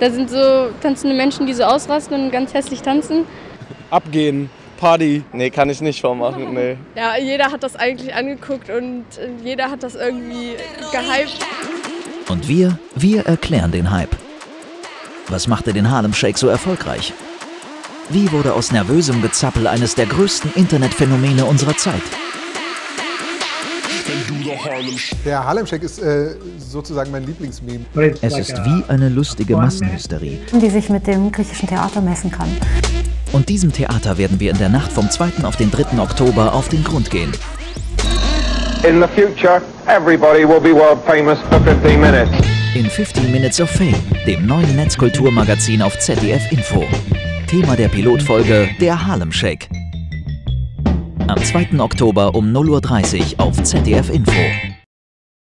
Da sind so tanzende Menschen, die so ausrasten und ganz hässlich tanzen. Abgehen, Party. Nee, kann ich nicht vormachen, nee. Ja, jeder hat das eigentlich angeguckt und äh, jeder hat das irgendwie gehypt. Und wir, wir erklären den Hype. Was machte den Harlem Shake so erfolgreich? Wie wurde aus nervösem Gezappel eines der größten Internetphänomene unserer Zeit? Der Harlem Shake ist äh, sozusagen mein Lieblingsmeme. Es ist wie eine lustige Massenhysterie. die sich mit dem griechischen Theater messen kann. Und diesem Theater werden wir in der Nacht vom 2. auf den 3. Oktober auf den Grund gehen. In the future, everybody will be world famous for 15 minutes. In 15 Minutes of Fame, dem neuen Netzkulturmagazin auf ZDF Info. Thema der Pilotfolge der Harlem Shake. Am 2. Oktober um 0.30 Uhr auf ZDF Info.